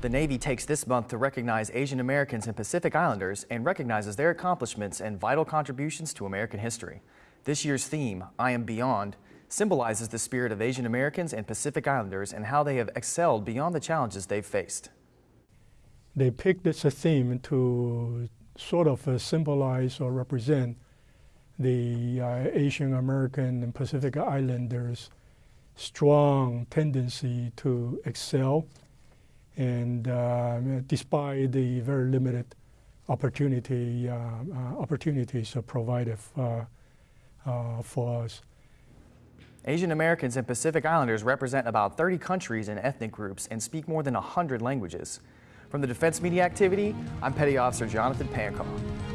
The Navy takes this month to recognize Asian Americans and Pacific Islanders and recognizes their accomplishments and vital contributions to American history. This year's theme, I Am Beyond, symbolizes the spirit of Asian Americans and Pacific Islanders and how they have excelled beyond the challenges they've faced. They picked this theme to sort of uh, symbolize or represent the uh, Asian American and Pacific Islanders' strong tendency to excel, and uh, despite the very limited opportunity uh, uh, opportunities provided uh, for us. Asian Americans and Pacific Islanders represent about 30 countries and ethnic groups and speak more than 100 languages. From the Defense Media Activity, I'm Petty Officer Jonathan Pancall.